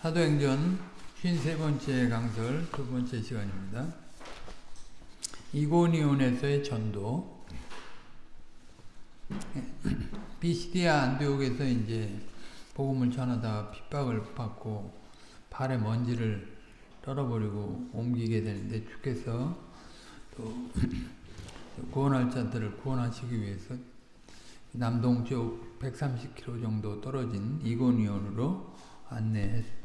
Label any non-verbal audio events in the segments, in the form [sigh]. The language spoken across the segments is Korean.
사도행전 53번째 강설 두 번째 시간입니다. 이고니온에서의 전도 비시디아 안디옥에서 이제 복음을 전하다가 핍박을 받고 발에 먼지를 떨어버리고 옮기게 되는데 주께서 또 구원할 자들을 구원하시기 위해서 남동쪽 130km 정도 떨어진 이고니온으로 안내했습니다.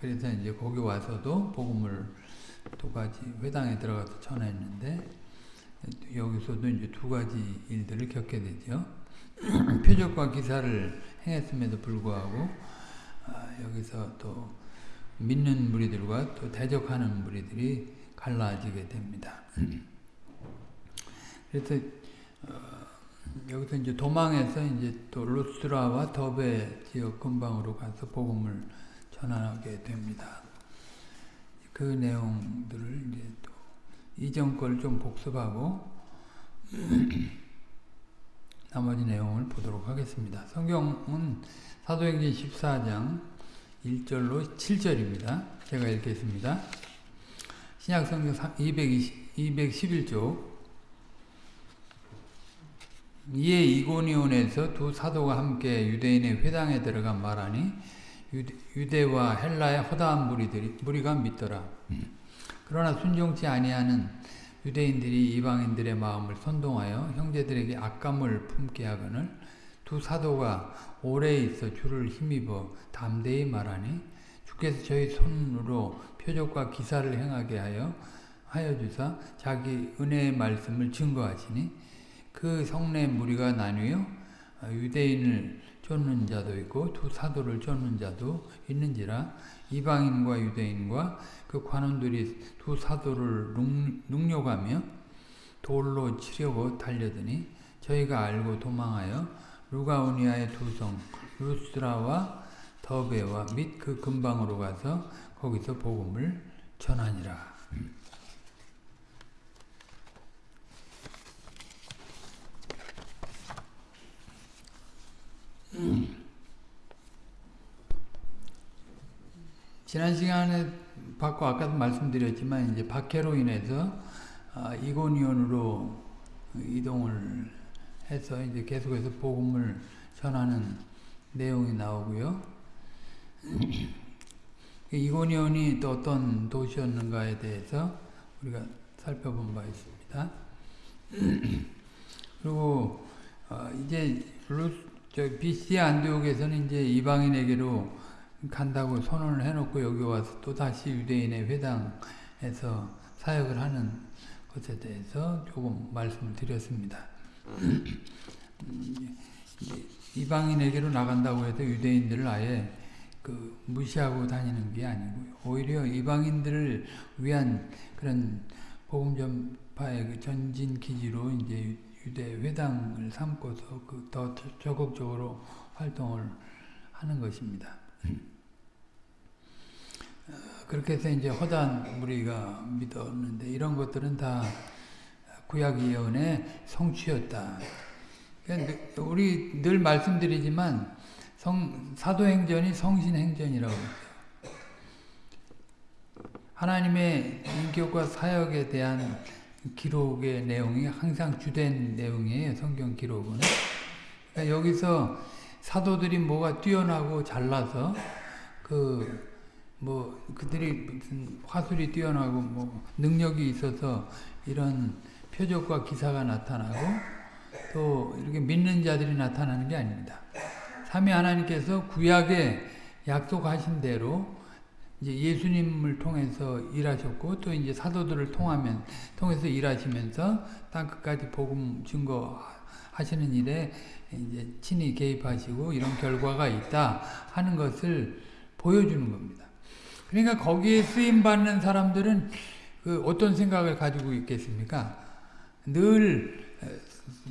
그래서 이제 거기 와서도 복음을 두 가지 회당에 들어가서 전했는데 여기서도 이제 두 가지 일들을 겪게 되죠. [clears throat] 표적과 기사를 행했음에도 불구하고 아, 여기서 또 믿는 무리들과 또 대적하는 무리들이 갈라지게 됩니다. [clears throat] 그래서 어, 여기서 이제 도망해서 이제 또 루스라와 더베 지역 근방으로 가서 복음을 전하게 됩니다. 그 내용들을 이제 또 이전 걸 좀 복습하고 [clears throat] 나머지 내용을 보도록 하겠습니다. 성경은 사도행전 14장 1절로 7절입니다. 제가 읽겠습니다. 신약성경 220, 211쪽 이에 이고니온에서 두 사도가 함께 유대인의 회당에 들어가 말하니 유대, 와 헬라의 허다한 무리들이 무리가 믿더라. 그러나 순종치 아니하는 유대인들이 이방인들의 마음을 선동하여 형제들에게 악감을 품게 하거늘 두 사도가 오래 있어 주를 힘입어 담대히 말하니 주께서 저희 손으로 표적과 기사를 행하게 하여 하여 주사 자기 은혜의 말씀을 증거하시니 그 성내 무리가 나뉘어 유대인을 쫓는 자도 있고 두 사도를 쫓는 자도 있는지라 이방인과 유대인과 그 관원들이 두 사도를 능욕하며 돌로 치려고 달려드니 저희가 알고 도망하여 루가오니아의 두성 루스라와 더베와 및 그 근방으로 가서 거기서 복음을 전하니라. 지난 시간에 받고 아까도 말씀드렸지만 이제 박해로 인해서 아, 이고니온으로 이동을 해서 이제 계속해서 복음을 전하는 내용이 나오고요. [clears throat] 이고니온이 또 어떤 도시였는가에 대해서 우리가 살펴본 바 있습니다. [clears throat] 그리고 어, 이제 BC 안디옥에서는 이제 이방인에게로 간다고 선언을 해놓고 여기 와서 또 다시 유대인의 회당에서 사역을 하는 것에 대해서 조금 말씀을 드렸습니다. 이방인에게로 나간다고 해서 유대인들을 아예 그 무시하고 다니는 게 아니고요. 오히려 이방인들을 위한 그런 복음 전파의 그 전진 기지로 이제 유대 회당을 삼고서 그 더 적극적으로 활동을 하는 것입니다. 그렇게 해서 이제 허단 무리가 믿었는데 이런 것들은 다 구약 예언의 성취였다. 그러니까 우리 늘 말씀드리지만 성, 사도행전이 성신행전이라고 했어요. 하나님의 인격과 사역에 대한 기록의 내용이 항상 주된 내용이에요. 성경 기록은. 그러니까 여기서 사도들이 뭐가 뛰어나고 잘나서 그 뭐 그들이 무슨 화술이 뛰어나고 뭐 능력이 있어서 이런 표적과 기사가 나타나고 또 이렇게 믿는 자들이 나타나는 게 아닙니다. 삼위 하나님께서 구약에 약속하신 대로 이제 예수님을 통해서 일하셨고 또 이제 사도들을 통하면 통해서 일하시면서 땅 끝까지 복음 증거하시는 일에 이제 친히 개입하시고 이런 결과가 있다 하는 것을 보여주는 겁니다. 그러니까 거기에 쓰임 받는 사람들은 그 어떤 생각을 가지고 있겠습니까? 늘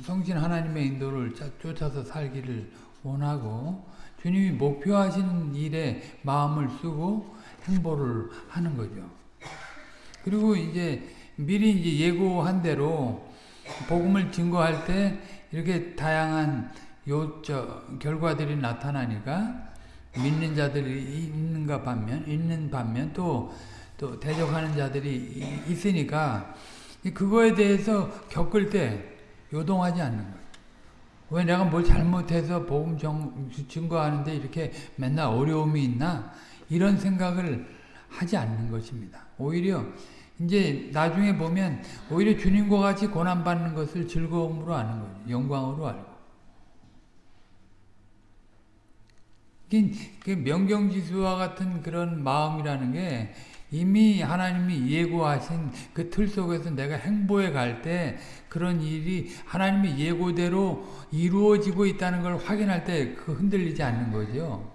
성신 하나님의 인도를 쫓아서 살기를 원하고 주님이 목표하시는 일에 마음을 쓰고 행보를 하는 거죠. 그리고 이제 미리 이제 예고한 대로 복음을 증거할 때 이렇게 다양한 요저 결과들이 나타나니까 믿는 자들이 있는 있는가 반면 있는 반면 또 또 대적하는 자들이 이- 있으니까 이 그거에 대해서 겪을 때 요동하지 않는 거예요. 왜 내가 뭘 잘못해서 복음 정, 증거하는데 이렇게 맨날 어려움이 있나 이런 생각을 하지 않는 것입니다. 오히려 이제 나중에 보면 오히려 주님과 같이 고난 받는 것을 즐거움으로 아는 거죠. 영광으로 알고. 그- 그 명경지수와 같은 그런 마음이라는 게 이미 하나님이 예고하신 그 틀 속에서 내가 행보해 갈 때 그런 일이 하나님의 예고대로 이루어지고 있다는 걸 확인할 때 그 흔들리지 않는 거죠.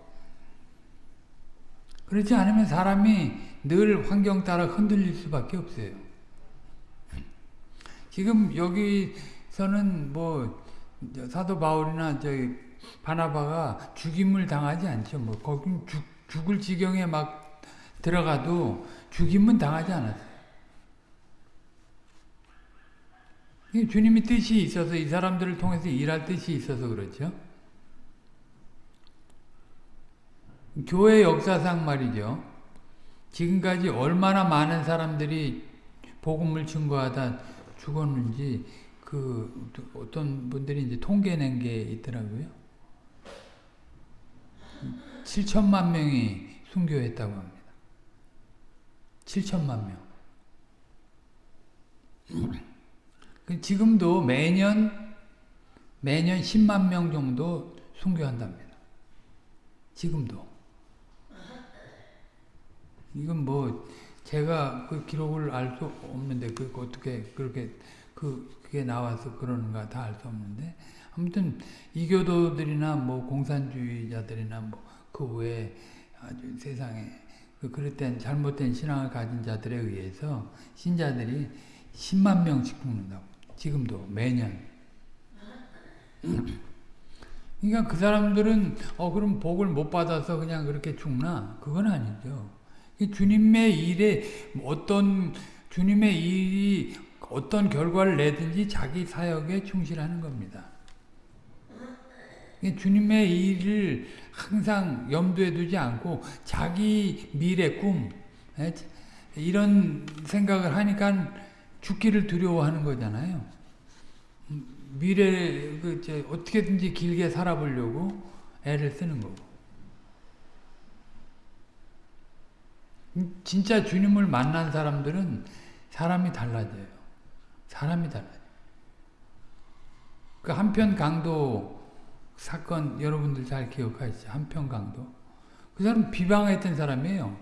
그렇지 않으면 사람이 늘 환경 따라 흔들릴 수밖에 없어요. 지금 여기서는 뭐 사도 바울이나 저기 바나바가 죽임을 당하지 않죠. 뭐 거기 죽, 죽을 지경에 막 들어가도 죽임은 당하지 않았어요. 주님이 뜻이 있어서 이 사람들을 통해서 일할 뜻이 있어서 그렇죠. 교회 역사상 말이죠. 지금까지 얼마나 많은 사람들이 복음을 증거하다 죽었는지 그 어떤 분들이 이제 통계낸 게 있더라고요. 7천만 명이 순교했다고 합니다. 7천만 명. 그 지금도 매년 매년 10만 명 정도 순교한답니다. 지금도. 이건 뭐 제가 그 기록을 알 수 없는데 그 어떻게 그렇게 그 그게 나와서 그러는가 다 알 수 없는데 아무튼 이교도들이나 뭐 공산주의자들이나 뭐 그 외에 아주 세상에 그 그릇된 잘못된 신앙을 가진 자들에 의해서 신자들이 10만 명씩 죽는다고. 지금도 매년. [clears throat] 그러니까 그 사람들은 어 그럼 복을 못 받아서 그냥 그렇게 죽나? 그건 아니죠. 주님의 일에 어떤 주님의 일이 어떤 결과를 내든지 자기 사역에 충실하는 겁니다. 주님의 일을 항상 염두에 두지 않고 자기 미래 꿈 이런 생각을 하니까 죽기를 두려워하는 거잖아요. 미래 그 어떻게든지 길게 살아보려고 애를 쓰는 거고. 진짜 주님을 만난 사람들은 사람이 달라져요. 사람이 달라요. 그 한편 강도 사건 여러분들 잘 기억하시죠? 한편 강도. 그 사람 비방했던 사람이에요.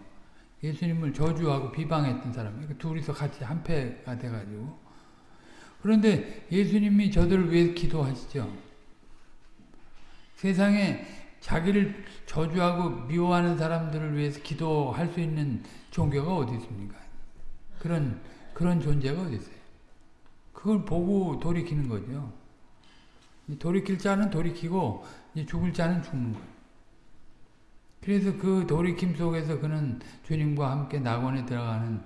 예수님을 저주하고 비방했던 사람이에요. 그 둘이서 같이 한패가 돼가지고. 그런데 예수님이 저들을 위해 기도하시죠. 세상에 자기를 저주하고 미워하는 사람들을 위해서 기도할 수 있는 종교가 어디 있습니까? 그런 그런 존재가 어디 있어요? 그걸 보고 돌이키는 거죠. 돌이킬 자는 돌이키고 죽을 자는 죽는 거예요. 그래서 그 돌이킴 속에서 그는 주님과 함께 낙원에 들어가는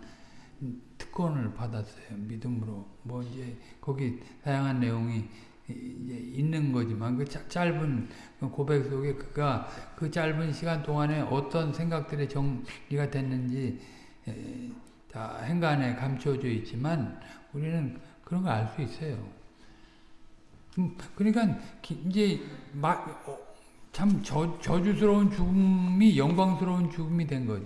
특권을 받았어요. 믿음으로. 뭐 이제 거기 다양한 내용이 있는 거지만 그 짧은 고백 속에 그가 그 짧은 시간 동안에 어떤 생각들이 정리가 됐는지 다 행간에 감춰져 있지만 우리는 그런 걸 알 수 있어요. 그러니까 이제 참 저, 저주스러운 죽음이 영광스러운 죽음이 된 거죠.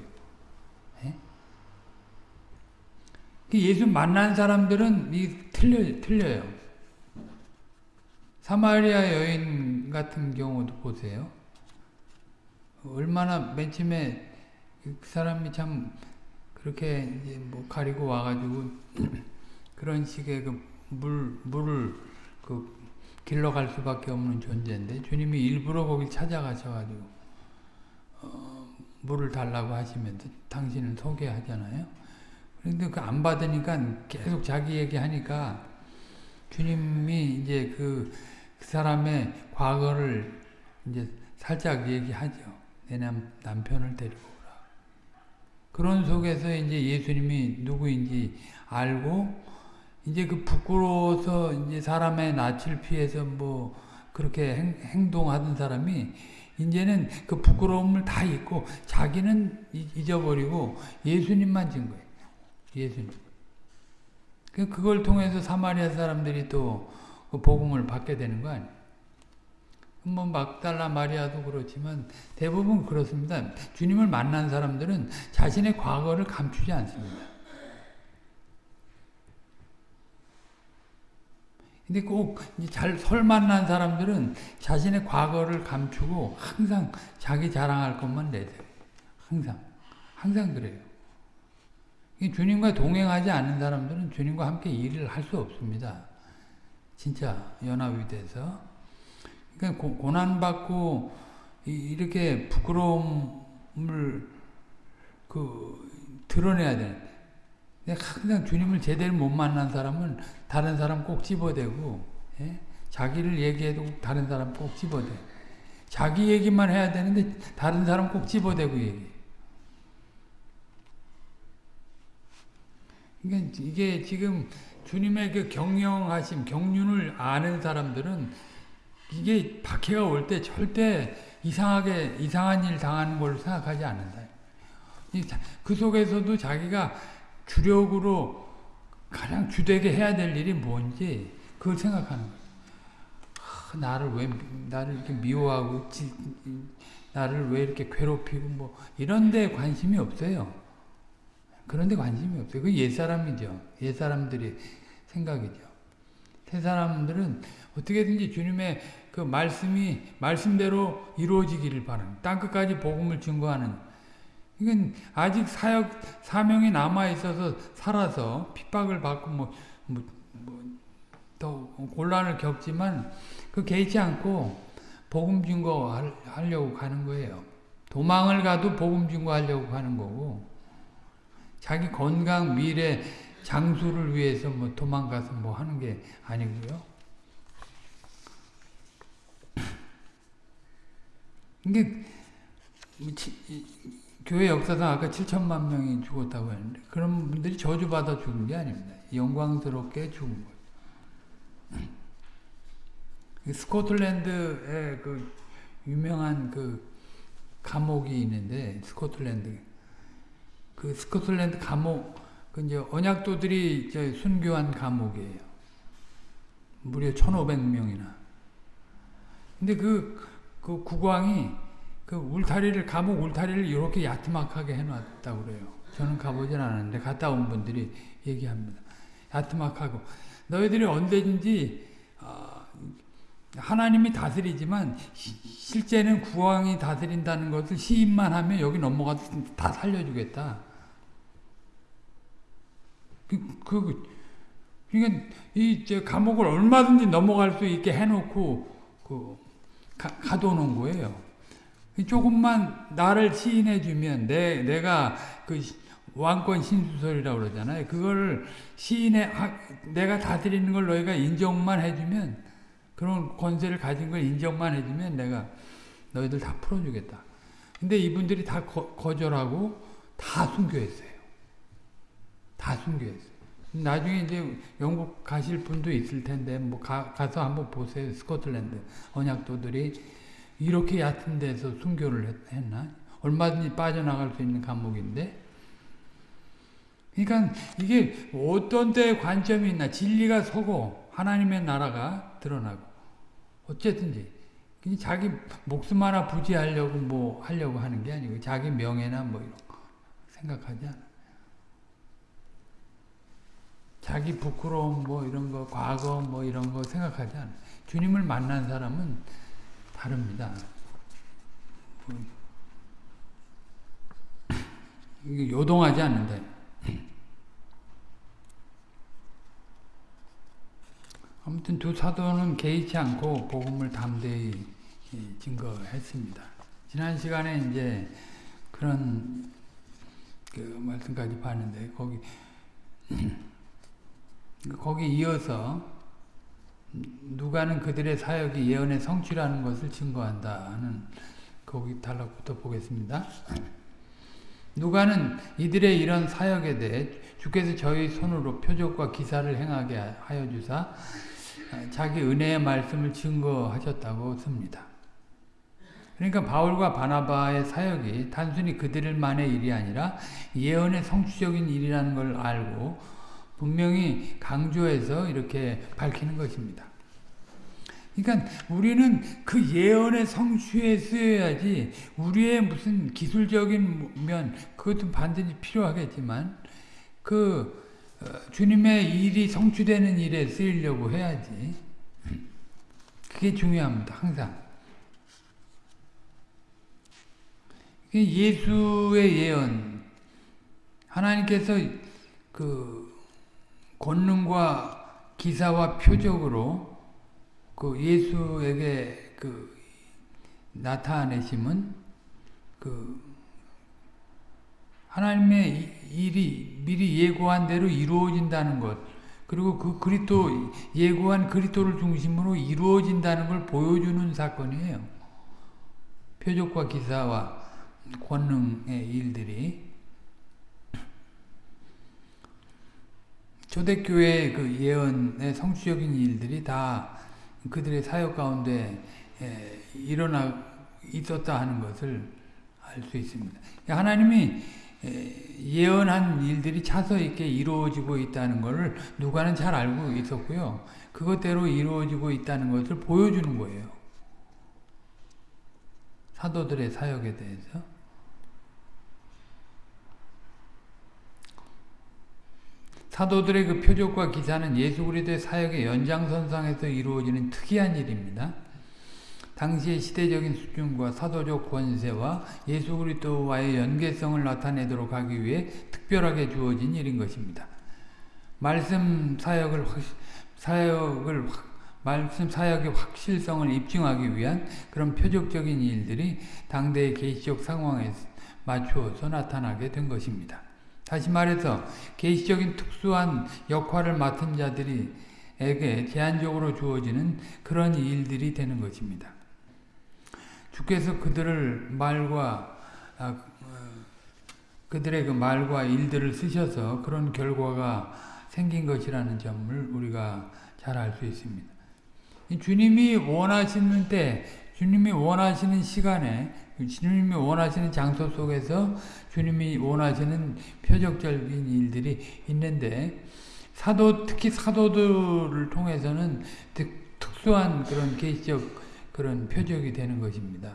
예수 만난 사람들은 이 틀려 틀려요. 사마리아 여인 같은 경우도 보세요. 얼마나 맨 처음에 그 사람이 참 그렇게 이제 뭐 가리고 와가지고 [clears throat] 그런 식의 그 물, 물을 그 길러 갈 수밖에 없는 존재인데 주님이 일부러 거기 찾아가셔가지고 어, 물을 달라고 하시면서 당신을 소개하잖아요. 그런데 그 안 받으니까 계속 자기 얘기하니까 주님이 이제 그, 그 사람의 과거를 이제 살짝 얘기하죠. 내 남, 남편을 데리고 오라. 그런 속에서 이제 예수님이 누구인지 알고 이제 그 부끄러워서 이제 사람의 낯을 피해서 뭐 그렇게 행, 행동하던 사람이 이제는 그 부끄러움을 다 잊고 자기는 잊어버리고 예수님만 진 거예요. 예수님. 그 그걸 통해서 사마리아 사람들이 또 그 복음을 받게 되는 거 아니에요. 뭐 막달라 마리아도 그렇지만 대부분 그렇습니다. 주님을 만난 사람들은 자신의 과거를 감추지 않습니다. 근데 꼭 잘 설 만난 사람들은 자신의 과거를 감추고 항상 자기 자랑할 것만 내세요. 항상. 항상 그래요. 주님과 동행하지 않는 사람들은 주님과 함께 일을 할 수 없습니다. 진짜 연합이 돼서. 그러니까 고, 난받고 이렇게 부끄러움을 그 드러내야 돼. 항상 주님을 제대로 못 만난 사람은 다른 사람 꼭 집어대고 예? 자기를 얘기해도 다른 사람 꼭 집어대. 자기 얘기만 해야 되는데 다른 사람 꼭 집어대고 얘기. 그러니까 이게 지금 주님의 그 경영하심, 경륜을 아는 사람들은 이게 박해가 올 때 절대 이상하게 이상한 일 당하는 걸 생각하지 않는다. 그 속에서도 자기가 주력으로 가장 주되게 해야 될 일이 뭔지 그걸 생각하는 거예요. 아, 나를 왜 나를 이렇게 미워하고 지, 나를 왜 이렇게 괴롭히고 뭐 이런 데 관심이 없어요. 그런 데 관심이 없어요. 그 옛사람이죠. 옛사람들이 생각이죠. 새 사람들은 어떻게든지 주님의 그 말씀이 말씀대로 이루어지기를 바랍니다. 땅끝까지 복음을 증거하는 이건 아직 사역 사명이 남아 있어서 살아서 핍박을 받고 뭐 뭐더 곤란을 겪지만 그 개의치 않고 복음 증거 하려고 가는 거예요. 도망을 가도 복음 증거 하려고 가는 거고 자기 건강 미래 장수를 위해서 뭐 도망가서 뭐 하는 게 아니고요. 이게 뭐 교회 역사상 아까 7천만 명이 죽었다고 했는데 그런 분들이 저주받아 죽은 게 아닙니다. 영광스럽게 죽은 거예요. 스코틀랜드에 그 유명한 그 감옥이 있는데 스코틀랜드 그 스코틀랜드 감옥 그 이제 언약도들이 이제 순교한 감옥이에요. 무려 1,500명이나. 근데 그, 그 국왕이 그 울타리를 감옥 울타리를 이렇게 야트막하게 해놨다고 그래요. 저는 가보진 않았는데 갔다 온 분들이 얘기합니다. 야트막하고 너희들이 언제든지 어, 하나님이 다스리지만 시, 실제는 국왕이 다스린다는 것을 시인만 하면 여기 넘어가서 다 살려주겠다. 그, 그, 그러니까 이 감옥을 얼마든지 넘어갈 수 있게 해놓고 그 가, 가둬놓은 거예요. 조금만 나를 시인해 주면 내 내가 그 왕권 신수설이라고 그러잖아요. 그거를 시인해 내가 다스리는 걸 너희가 인정만 해주면 그런 권세를 가진 걸 인정만 해주면 내가 너희들 다 풀어주겠다. 근데 이분들이 다 거, 절하고다 순교했어요. 다 순교했어요. 나중에 이제 영국 가실 분도 있을 텐데 뭐 가, 가서 한번 보세요. 스코틀랜드 언약도들이 이렇게 얕은 데서 순교를 했나? 얼마든지 빠져나갈 수 있는 감옥인데 그러니까 이게 어떤 때 관점이 있나 진리가 서고 하나님의 나라가 드러나고 어쨌든지 자기 목숨 하나 부지하려고 뭐 하려고 하는 게 아니고 자기 명예나 뭐 이런 거 생각하지 않아. 자기 부끄러움 뭐 이런 거 과거 뭐 이런 거 생각하지 않아. 주님을 만난 사람은 다릅니다. 요동하지 않는다. 아무튼 두 사도는 개의치 않고 복음을 담대히 증거했습니다. 지난 시간에 이제 그런 그 말씀까지 봤는데 거기 [clears throat] 거기 이어서 누가는 그들의 사역이 예언의 성취라는 것을 증거한다 하는 거기 단락부터 보겠습니다. 누가는 이들의 이런 사역에 대해 주께서 저희 손으로 표적과 기사를 행하게 하여 주사 자기 은혜의 말씀을 증거하셨다고 씁니다. 그러니까 바울과 바나바의 사역이 단순히 그들만의 일이 아니라 예언의 성취적인 일이라는 걸 알고 분명히 강조해서 이렇게 밝히는 것입니다. 그러니까 우리는 그 예언의 성취에 쓰여야지 우리의 무슨 기술적인 면 그것도 반드시 필요하겠지만 그 어, 주님의 일이 성취되는 일에 쓰이려고 해야지. 그게 중요합니다 항상. 예수의 예언. 하나님께서 그 권능과 기사와 표적으로 그 예수에게 그 나타내심은 그 하나님의 일이 미리 예고한 대로 이루어진다는 것 그리고 그 그리스도 예고한 그리스도를 중심으로 이루어진다는 걸 보여주는 사건이에요. 표적과 기사와 권능의 일들이 초대교회의 그 예언의 성취적인 일들이 다 그들의 사역 가운데 일어나 있었다 하는 것을 알 수 있습니다. 하나님이 예언한 일들이 차서 있게 이루어지고 있다는 것을 누가는 잘 알고 있었고요. 그것대로 이루어지고 있다는 것을 보여주는 거예요. 사도들의 사역에 대해서. 사도들의 그 표적과 기사는 예수 그리스도의 사역의 연장선상에서 이루어지는 특이한 일입니다. 당시의 시대적인 수준과 사도적 권세와 예수 그리스도와의 연계성을 나타내도록 하기 위해 특별하게 주어진 일인 것입니다. 말씀 사역을 사역을 말씀 사역의 확실성을 입증하기 위한 그런 표적적인 일들이 당대의 계시적 상황에 맞추어서 나타나게 된 것입니다. 다시 말해서 계시적인 특수한 역할을 맡은 자들이에게 제한적으로 주어지는 그런 일들이 되는 것입니다. 주께서 그들을 말과 아, 어, 그들의 그 말과 일들을 쓰셔서 그런 결과가 생긴 것이라는 점을 우리가 잘 알 수 있습니다. 주님이 원하시는 때, 주님이 원하시는 시간에, 주님이 원하시는 장소 속에서 주님이 원하시는 표적적인 일들이 있는데 사도 특히 사도들을 통해서는 특수한 그런 계시적 그런 표적이 되는 것입니다.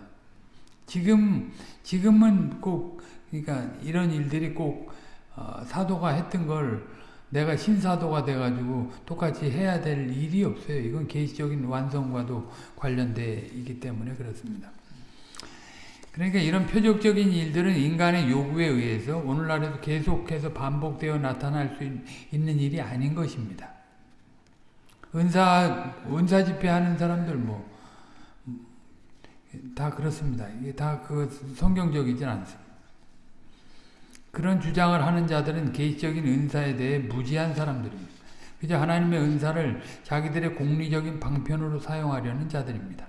지금 지금은 꼭 그러니까 이런 일들이 꼭 어, 사도가 했던 걸 내가 신사도가 돼가지고 똑같이 해야 될 일이 없어요. 이건 계시적인 완성과도 관련돼 있기 때문에 그렇습니다. 그러니까 이런 표적적인 일들은 인간의 요구에 의해서 오늘날에도 계속해서 반복되어 나타날 수 있는 일이 아닌 것입니다. 은사, 은사 집회하는 사람들 뭐, 다 그렇습니다. 이게 다 그 성경적이진 않습니다. 그런 주장을 하는 자들은 개인적인 은사에 대해 무지한 사람들입니다. 그저 하나님의 은사를 자기들의 공리적인 방편으로 사용하려는 자들입니다.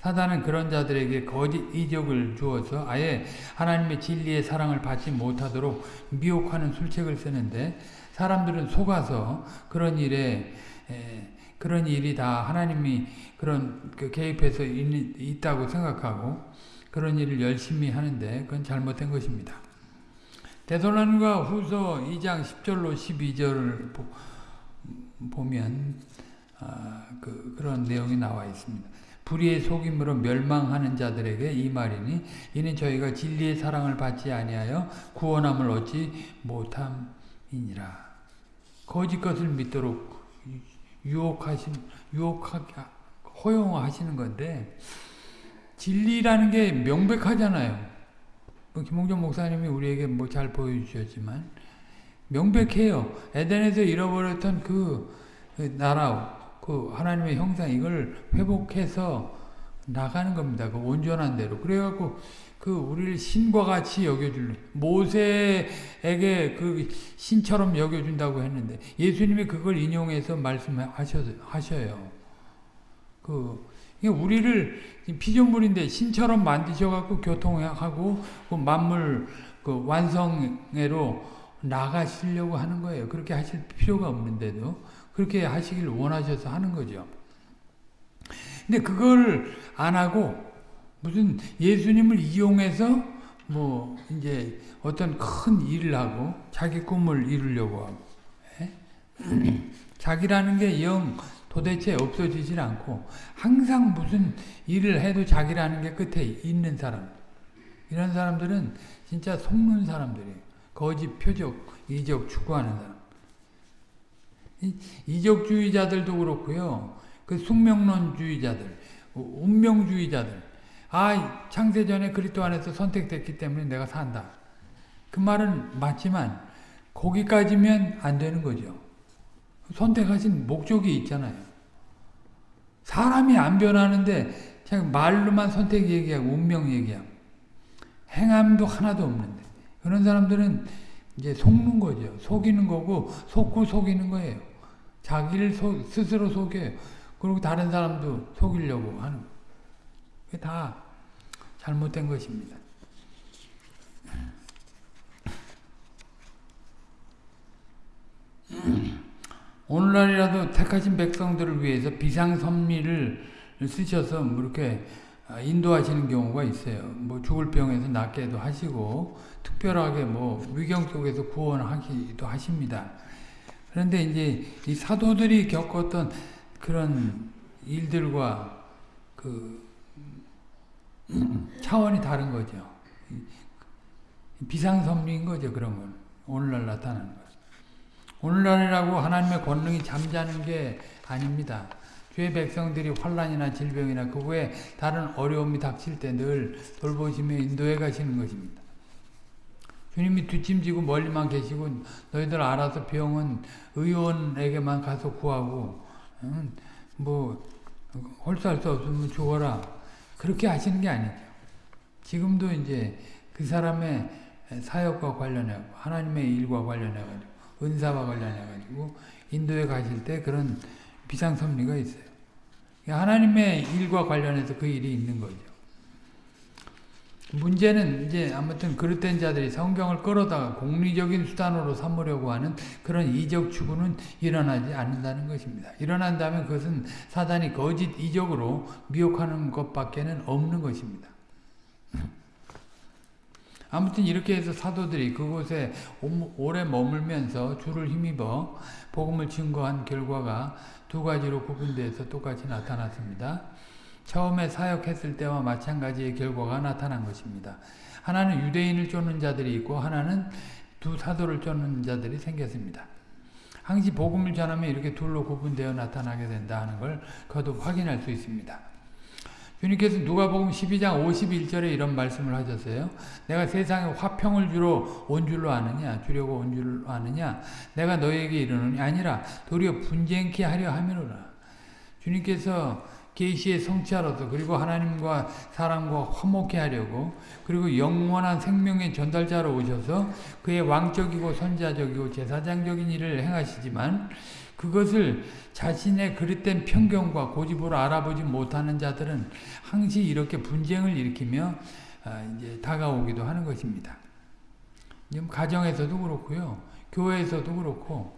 사단은 그런 자들에게 거짓 이적을 주어서 아예 하나님의 진리의 사랑을 받지 못하도록 미혹하는 술책을 쓰는데 사람들은 속아서 그런 일에 에, 그런 일이 다 하나님이 그런 그 개입해서 있, 있다고 생각하고 그런 일을 열심히 하는데 그건 잘못된 것입니다. 대솔론과 후서 2장 10절로 12절을 보, 보면 아, 그, 그런 내용이 나와 있습니다. 불의의 속임으로 멸망하는 자들에게 이 말이니 이는 저희가 진리의 사랑을 받지 아니하여 구원함을 얻지 못함이니라. 거짓 것을 믿도록 유혹하신 유혹하게 허용하시는 건데 진리라는 게 명백하잖아요. 뭐 김홍준 목사님이 우리에게 뭐 잘 보여주셨지만 명백해요. 에덴에서 잃어버렸던 그 나라 그 하나님의 형상 이걸 회복해서 나가는 겁니다. 그 온전한 대로. 그래갖고 그 우리를 신과 같이 여겨줄 모세에게 그 신처럼 여겨준다고 했는데 예수님이 그걸 인용해서 말씀하셔요. 그 우리를 피조물인데 신처럼 만드셔갖고 교통하고 그 만물 그 완성회로 나가시려고 하는 거예요. 그렇게 하실 필요가 없는데도 그렇게 하시길 원하셔서 하는 거죠. 근데 그걸 안 하고 무슨 예수님을 이용해서 뭐 이제 어떤 큰 일을 하고 자기 꿈을 이루려고 하고 예? [clears throat] 자기라는 게 영 도대체 없어지질 않고 항상 무슨 일을 해도 자기라는 게 끝에 있는 사람 이런 사람들은 진짜 속는 사람들이에요. 거짓 표적, 이적 추구하는 사람. 이적주의자들도 그렇고요. 그 숙명론주의자들, 운명주의자들. 아, 창세전에 그리스도 안에서 선택됐기 때문에 내가 산다. 그 말은 맞지만 거기까지면 안 되는 거죠. 선택하신 목적이 있잖아요. 사람이 안 변하는데 그냥 말로만 선택 얘기하고 운명 얘기하고 행함도 하나도 없는데 그런 사람들은 이제 속는 거죠. 속이는 거고 속고 속이는 거예요. 자기를 소, 스스로 속여요. 그리고 다른 사람도 속이려고 하는 거예요. 그게 다 잘못된 것입니다. 오늘날이라도 택하신 백성들을 위해서 비상선미를 쓰셔서 뭐 이렇게 인도하시는 경우가 있어요. 뭐 죽을 병에서 낫게도 하시고 특별하게 뭐 위경 속에서 구원하기도 하십니다. 그런데 이제 이 사도들이 겪었던 그런 일들과 그 [clears throat] 차원이 다른 거죠. 비상선미인 거죠. 그런 건 오늘날 나타나는 것. 오늘날이라고 하나님의 권능이 잠자는 게 아닙니다. 주의 백성들이 환란이나 질병이나 그 외에 다른 어려움이 닥칠 때 늘 돌보시며 인도해 가시는 것입니다. 주님이 뒷짐지고 멀리만 계시고 너희들 알아서 병은 의원에게만 가서 구하고 뭐 홀수할 수 없으면 죽어라 그렇게 하시는 게 아니죠. 지금도 이제 그 사람의 사역과 관련해 하나님의 일과 관련해 가지고 은사와 관련해 가지고 인도에 가실 때 그런 비상 섭리가 있어요. 하나님의 일과 관련해서 그 일이 있는 거죠. 문제는 이제 아무튼 그릇된 자들이 성경을 끌어다가 공리적인 수단으로 삼으려고 하는 그런 이적 추구는 일어나지 않는다는 것입니다. 일어난다면 그것은 사단이 거짓 이적으로 미혹하는 것밖에는 없는 것입니다. 아무튼 이렇게 해서 사도들이 그곳에 오래 머물면서 주를 힘입어 복음을 증거한 결과가 두 가지로 구분돼서 똑같이 나타났습니다. 처음에 사역했을 때와 마찬가지의 결과가 나타난 것입니다. 하나는 유대인을 쫓는 자들이 있고 하나는 두 사도를 쫓는 자들이 생겼습니다. 항시 복음을 전하면 이렇게 둘로 구분되어 나타나게 된다 하는 걸 거듭 확인할 수 있습니다. 주님께서 누가복음 12장 51절에 이런 말씀을 하셨어요. 내가 세상에 화평을 주러 온 줄로 아느냐 주려고 온 줄로 아느냐 내가 너에게 이르노니 아니라 도리어 분쟁케 하려 함이로라. 주님께서 계시의 성취하로서 그리고 하나님과 사람과 화목해 하려고 그리고 영원한 생명의 전달자로 오셔서 그의 왕적이고 선자적이고 제사장적인 일을 행하시지만 그것을 자신의 그릇된 편견과 고집으로 알아보지 못하는 자들은 항시 이렇게 분쟁을 일으키며 아, 이제 다가오기도 하는 것입니다. 가정에서도 그렇고요. 교회에서도 그렇고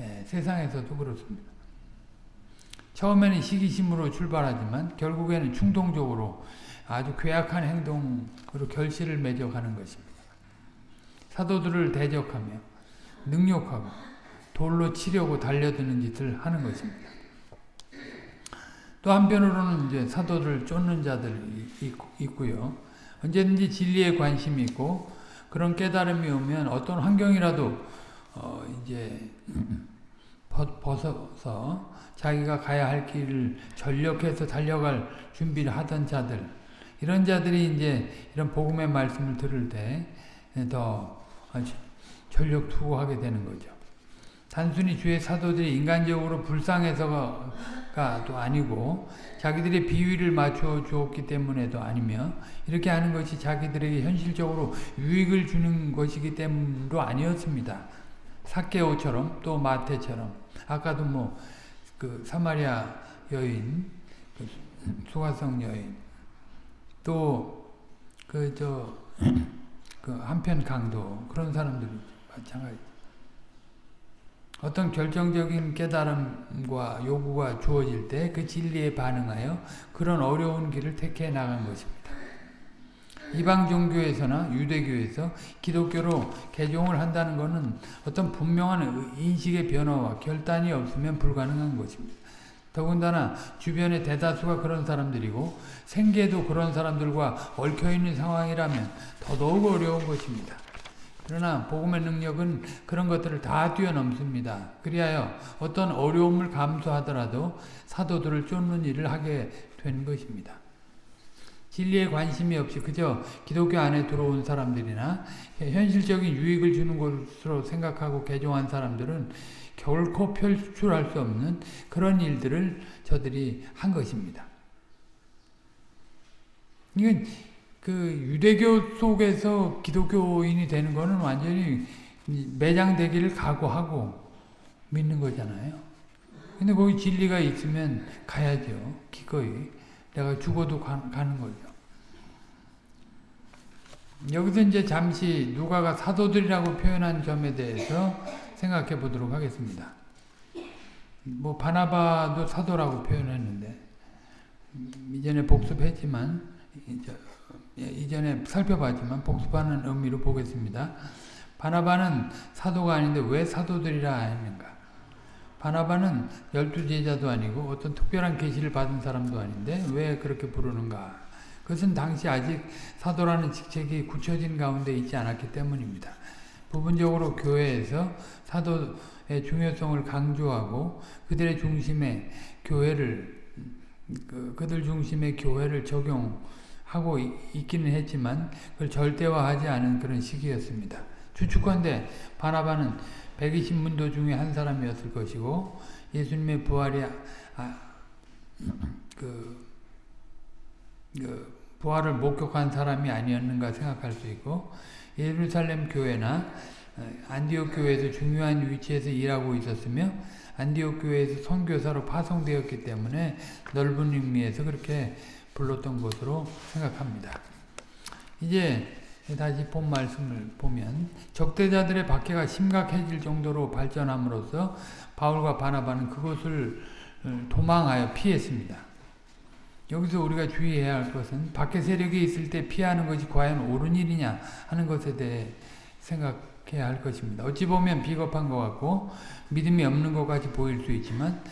예, 세상에서도 그렇습니다. 처음에는 시기심으로 출발하지만 결국에는 충동적으로 아주 괴악한 행동으로 결실을 맺어가는 것입니다. 사도들을 대적하며 능욕하고 돌로 치려고 달려드는 짓을 하는 것입니다. 또 한편으로는 이제 사도를 쫓는 자들이 있고요. 언제든지 진리에 관심이 있고 그런 깨달음이 오면 어떤 환경이라도 어 이제 [clears throat] 벗어서 자기가 가야 할 길을 전력해서 달려갈 준비를 하던 자들 이런 자들이 이제 이런 복음의 말씀을 들을 때 더 전력 투구하게 되는 거죠. 단순히 주의 사도들이 인간적으로 불쌍해서가 또 아니고 자기들의 비위를 맞춰 주었기 때문에도 아니며 이렇게 하는 것이 자기들에게 현실적으로 유익을 주는 것이기 때문도 아니었습니다. 사케오처럼 또 마태처럼 아까도 뭐 그 사마리아 여인 그 수가성 여인 또 그 저 그 한편 강도 그런 사람들이 마찬가지 어떤 결정적인 깨달음과 요구가 주어질 때 그 진리에 반응하여 그런 어려운 길을 택해 나간 것입니다. 이방 종교에서나 유대교에서 기독교로 개종을 한다는 것은 어떤 분명한 인식의 변화와 결단이 없으면 불가능한 것입니다. 더군다나 주변의 대다수가 그런 사람들이고 생계도 그런 사람들과 얽혀있는 상황이라면 더더욱 어려운 것입니다. 그러나 복음의 능력은 그런 것들을 다 뛰어넘습니다. 그리하여 어떤 어려움을 감수하더라도 사도들을 쫓는 일을 하게 된 것입니다. 진리에 관심이 없이 그저 기독교 안에 들어온 사람들이나 현실적인 유익을 주는 것으로 생각하고 개종한 사람들은 결코 표출할 수 없는 그런 일들을 저들이 한 것입니다. 이건 그 유대교 속에서 기독교인이 되는 것은 완전히 매장되기를 각오하고 믿는 거잖아요. 근데 거기 진리가 있으면 가야죠. 기꺼이. 내가 죽어도 가, 는 거죠. 여기서 이제 잠시 누가가 사도들이라고 표현한 점에 대해서 생각해 보도록 하겠습니다. 뭐 바나바도 사도라고 표현했는데 이전에 복습했지만 이전에 살펴봤지만 복습하는 의미로 보겠습니다. 바나바는 사도가 아닌데 왜 사도들이라 했는가? 바나바는 열두 제자도 아니고 어떤 특별한 계시를 받은 사람도 아닌데 왜 그렇게 부르는가? 그것은 당시 아직 사도라는 직책이 굳혀진 가운데 있지 않았기 때문입니다. 부분적으로 교회에서 사도의 중요성을 강조하고 그들의 중심에 교회를 그, 그들 중심의 교회를 적용 하고 있기는 했지만 그걸 절대화하지 않은 그런 시기였습니다. 추측컨대 바나바는 120문도 중에 한 사람이었을 것이고 예수님의 부활이 아, [clears throat] 그, 그 부활을 목격한 사람이 아니었는가 생각할 수 있고 예루살렘 교회나 어, 안디옥 교회에서 중요한 위치에서 일하고 있었으며 안디옥 교회에서 선교사로 파송되었기 때문에 넓은 의미에서 그렇게 불렀던 것으로 생각합니다. 이제 다시 본 말씀을 보면 적대자들의 박해가 심각해질 정도로 발전함으로써 바울과 바나바는 그것을 어, 도망하여 피했습니다. 여기서 우리가 주의해야 할 것은 밖에 세력이 있을 때 피하는 것이 과연 옳은 일이냐 하는 것에 대해 생각해야 할 것입니다. 어찌 보면 비겁한 것 같고 믿음이 없는 것 같이 보일 수 있지만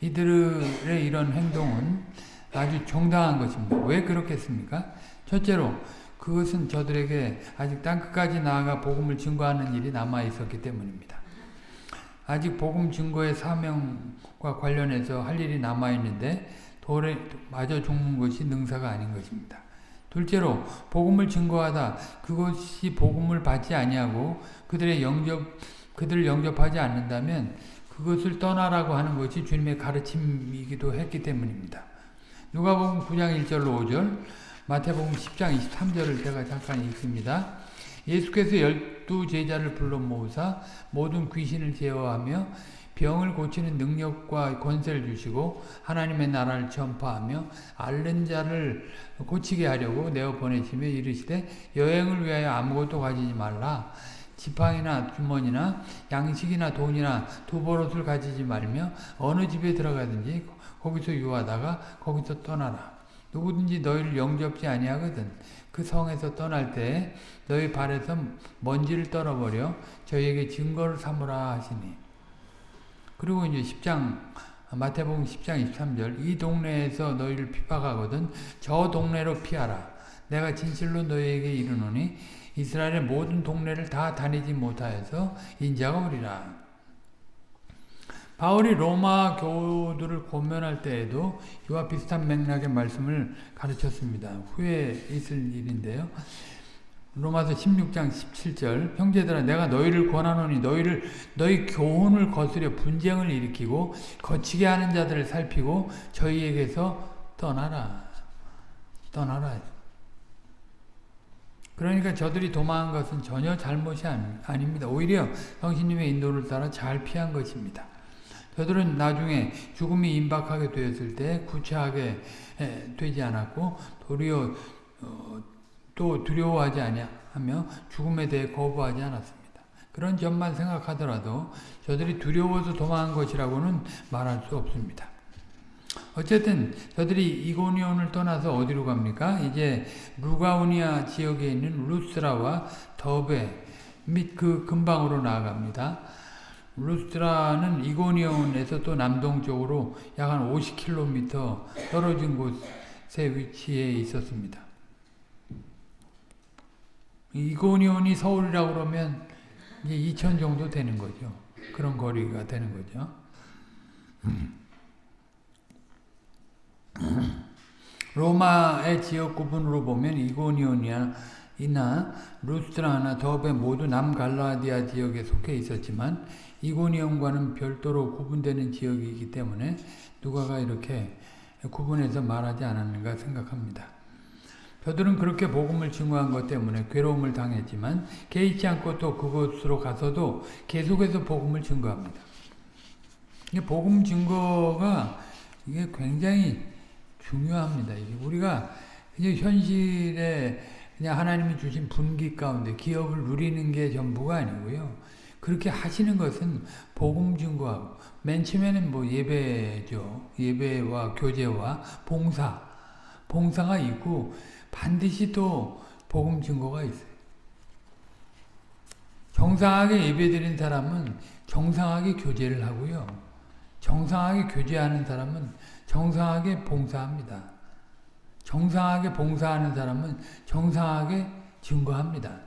이들의 이런 행동은 아주 정당한 것입니다. 왜 그렇겠습니까? 첫째로 그것은 저들에게 아직 땅끝까지 나아가 복음을 증거하는 일이 남아 있었기 때문입니다. 아직 복음 증거의 사명과 관련해서 할 일이 남아 있는데 돌에 맞아 죽는 것이 능사가 아닌 것입니다. 둘째로 복음을 증거하다 그것이 복음을 받지 아니하고 그들의 영접 그들을 영접하지 않는다면 그것을 떠나라고 하는 것이 주님의 가르침이기도 했기 때문입니다. 누가복음 9장 1절로 5절 마태복음 10장 23절을 제가 잠깐 읽습니다. 예수께서 열두 제자를 불러 모으사 모든 귀신을 제어하며 병을 고치는 능력과 권세를 주시고 하나님의 나라를 전파하며 앓는 자를 고치게 하려고 내어 보내시며 이르시되 여행을 위하여 아무것도 가지지 말라 지팡이나 주머니나 양식이나 돈이나 두 버릇을 가지지 말며 어느 집에 들어가든지 거기서 유하다가 거기서 떠나라. 누구든지 너희를 영접지 아니하거든. 그 성에서 떠날 때 너희 발에서 먼지를 떨어버려 저희에게 증거를 삼으라 하시니. 그리고 이제 10장 마태복음 10장 23절 이 동네에서 너희를 핍박하거든 저 동네로 피하라. 내가 진실로 너희에게 이르노니 이스라엘의 모든 동네를 다 다니지 못하여서 인자가 오리라 바울이 로마 교우들을 고면할 때에도 이와 비슷한 맥락의 말씀을 가르쳤습니다. 후에 있을 일인데요. 로마서 16장 17절 형제들아 내가 너희를 권하노니 너희를 너희 교훈을 거스려 분쟁을 일으키고 거치게 하는 자들을 살피고 저희에게서 떠나라. 떠나라. 그러니까 저들이 도망한 것은 전혀 잘못이 아닙니다. 오히려 성신님의 인도를 따라 잘 피한 것입니다. 저들은 나중에 죽음이 임박하게 되었을 때 구차하게 되지 않았고 도리어 어, 또 두려워하지 아니하며 죽음에 대해 거부하지 않았습니다. 그런 점만 생각하더라도 저들이 두려워서 도망한 것이라고는 말할 수 없습니다. 어쨌든 저들이 이고니온을 떠나서 어디로 갑니까? 이제 루가우니아 지역에 있는 루스라와 더베 및 그 근방으로 나아갑니다. 루스라는 이고니온에서 또 남동쪽으로 약 한 50km 떨어진 곳에 위치해 있었습니다. 이고니온이 서울이라고 그러면 이제 2천 정도 되는 거죠. 그런 거리가 되는 거죠. [clears throat] 로마의 지역 구분으로 보면 이고니온이나 루스트라나 더베 모두 남갈라디아 지역에 속해 있었지만 이고니온과는 별도로 구분되는 지역이기 때문에 누가가 이렇게 구분해서 말하지 않았는가 생각합니다. 저들은 그렇게 복음을 증거한 것 때문에 괴로움을 당했지만 개의치 않고 또 그곳으로 가서도 계속해서 복음을 증거합니다. 복음 증거가 이게 굉장히 중요합니다. 우리가 이제 현실에 그냥 하나님이 주신 분기 가운데 기업을 누리는 게 전부가 아니고요. 그렇게 하시는 것은 복음 증거하고 맨 처음에는 뭐 예배죠. 예배와 교제와 봉사, 봉사가 있고 반드시 또 복음 증거가 있어요. 정상하게 예배드린 사람은 정상하게 교제를 하고요. 정상하게 교제하는 사람은 정상하게 봉사합니다. 정상하게 봉사하는 사람은 정상하게 증거합니다.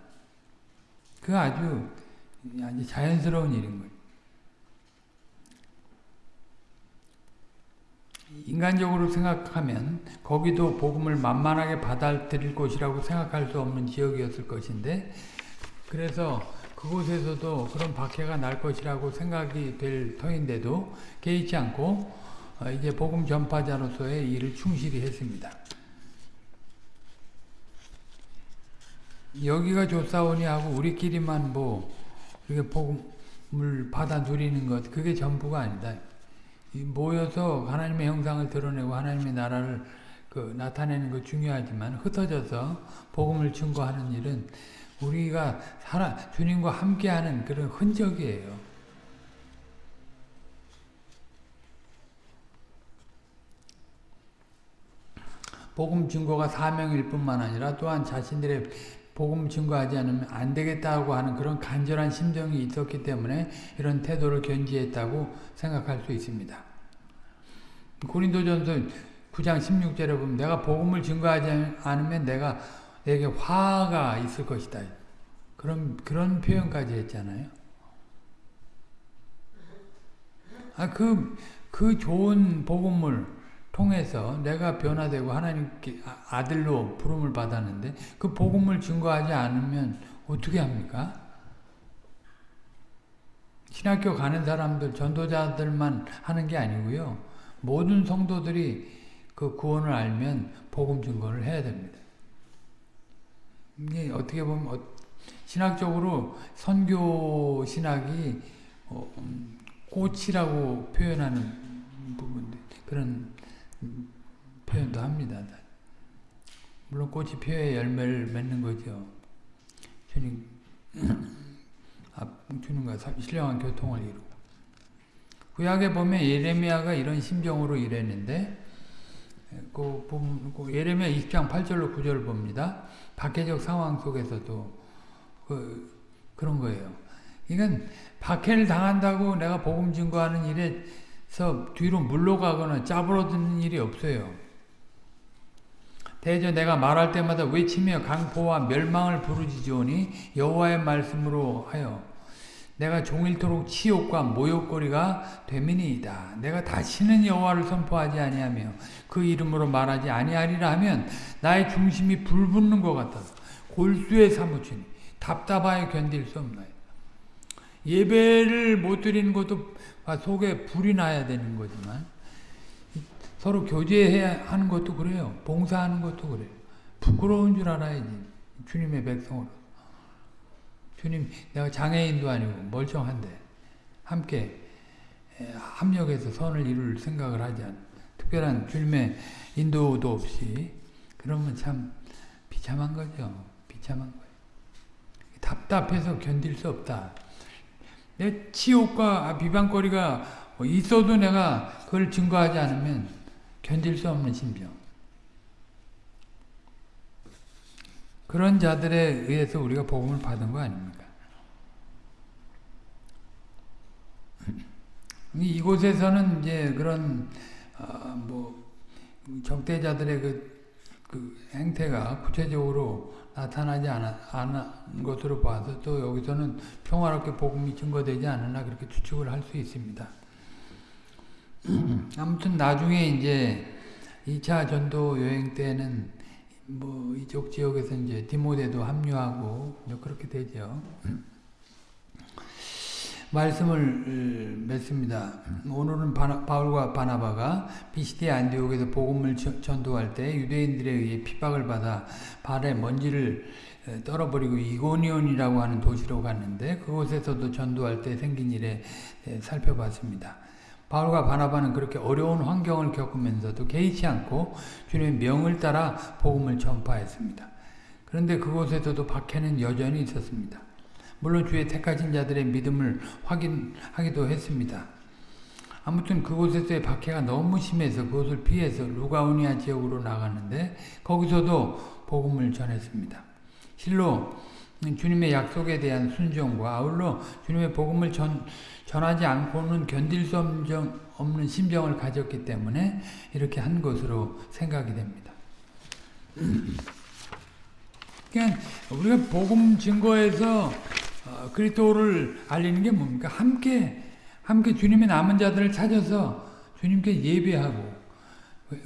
그 아주 자연스러운 일인 거예요. 인간적으로 생각하면 거기도 복음을 만만하게 받아들일 곳이라고 생각할 수 없는 지역이었을 것인데 그래서 그곳에서도 그런 박해가 날 것이라고 생각이 될 터인데도 개의치 않고 이제 복음 전파자로서의 일을 충실히 했습니다. 여기가 조사오니 하고 우리끼리만 뭐 이렇게 복음을 받아 누리는 것 그게 전부가 아니다. 모여서 하나님의 형상을 드러내고 하나님의 나라를 그 나타내는 것 중요하지만 흩어져서 복음을 증거하는 일은 우리가 살아 주님과 함께하는 그런 흔적이에요. 복음 증거가 사명일 뿐만 아니라 또한 자신들의 복음 증거하지 않으면 안 되겠다고 하는 그런 간절한 심정이 있었기 때문에 이런 태도를 견지했다고 생각할 수 있습니다. 고린도전서 9장 16절에 보면 내가 복음을 증거하지 않으면 내가 내게 화가 있을 것이다. 그런 그런 표현까지 했잖아요. 아 그그 그 좋은 복음을 통해서 내가 변화되고 하나님께 아, 아들로 부름을 받았는데 그 복음을 증거하지 않으면 어떻게 합니까? 신학교 가는 사람들, 전도자들만 하는 게 아니고요. 모든 성도들이 그 구원을 알면 복음 증거를 해야 됩니다. 이게 어떻게 보면 어, 신학적으로 선교 신학이 어, 음, 꽃이라고 표현하는 부분들 그런 표현도 합니다. 물론 꽃이 피어야 열매를 맺는 거죠. 주님, [coughs] 아, 주님과 신령한 교통을 이루고. 구약에 보면 예레미야가 이런 심정으로 일했는데, 그, 그 예레미야 20장 8절로 9절을 봅니다. 박해적 상황 속에서도 그, 그런 거예요. 이건 박해를 당한다고 내가 복음 증거하는 일에 서 뒤로 물러가거나 짜부러드는 일이 없어요. 대저 내가 말할 때마다 외치며 강포와 멸망을 부르짖으오니 여호와의 말씀으로 하여 내가 종일토록 치욕과 모욕거리가 되민이이다. 내가 다시는 여호와를 선포하지 아니하며 그 이름으로 말하지 아니하리라 하면 나의 중심이 불붙는 것 같아서 골수에 사무치니 답답하여 견딜 수 없나요. 예배를 못 드리는 것도 아, 속에 불이 나야 되는 거지만 서로 교제해야 하는 것도 그래요. 봉사하는 것도 그래요. 부끄러운 줄 알아야지. 주님의 백성으로. 주님 내가 장애인도 아니고 멀쩡한데 함께 합력해서 선을 이룰 생각을 하지 않 특별한 주님의 인도도 없이 그러면 참 비참한 거죠. 비참한 거예요. 답답해서 견딜 수 없다. 내 치욕과 비방거리가 있어도 내가 그걸 증거하지 않으면 견딜 수 없는 심정. 그런 자들에 의해서 우리가 복음을 받은 거 아닙니까? [laughs] 이곳에서는 이제 그런 어, 뭐 적대자들의 그, 그 행태가 구체적으로 나타나지 않은 것으로 봐서 또 여기서는 평화롭게 복음이 증거되지 않으나 그렇게 추측을 할 수 있습니다. [clears throat] 아무튼 나중에 이제 2차 전도 여행 때는 뭐 이쪽 지역에서 이제 디모데도 합류하고 그렇게 되죠. [clears throat] 말씀을 맺습니다. 오늘은 바울과 바나바가 비시대 안디옥에서 복음을 전도할 때 유대인들에 의해 핍박을 받아 발에 먼지를 떨어버리고 이고니온이라고 하는 도시로 갔는데 그곳에서도 전도할 때 생긴 일에 살펴봤습니다. 바울과 바나바는 그렇게 어려운 환경을 겪으면서도 개의치 않고 주님의 명을 따라 복음을 전파했습니다. 그런데 그곳에서도 박해는 여전히 있었습니다. 물론 주의 택하신 자들의 믿음을 확인하기도 했습니다. 아무튼 그곳에서의 박해가 너무 심해서 그것을 피해서 루가우니아 지역으로 나갔는데 거기서도 복음을 전했습니다. 실로 주님의 약속에 대한 순종과 아울러 주님의 복음을 전, 전하지 않고는 견딜 수 없는 심정을 가졌기 때문에 이렇게 한 것으로 생각이 됩니다. 그러니까 우리가 복음 증거에서 어, 그리스도를 알리는 게 뭡니까? 함께 함께 주님의 남은 자들을 찾아서 주님께 예배하고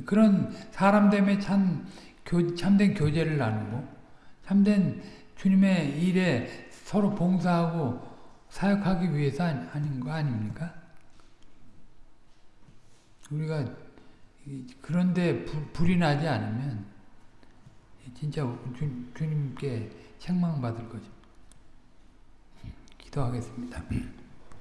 그런 사람 때문에 참 교, 참된 교제를 나누고 참된 주님의 일에 서로 봉사하고 사역하기 위해서 하는 거 아닙니까? 우리가 그런데 불이 나지 않으면 진짜 주, 주님께 책망받을 거죠. 기도하겠습니다.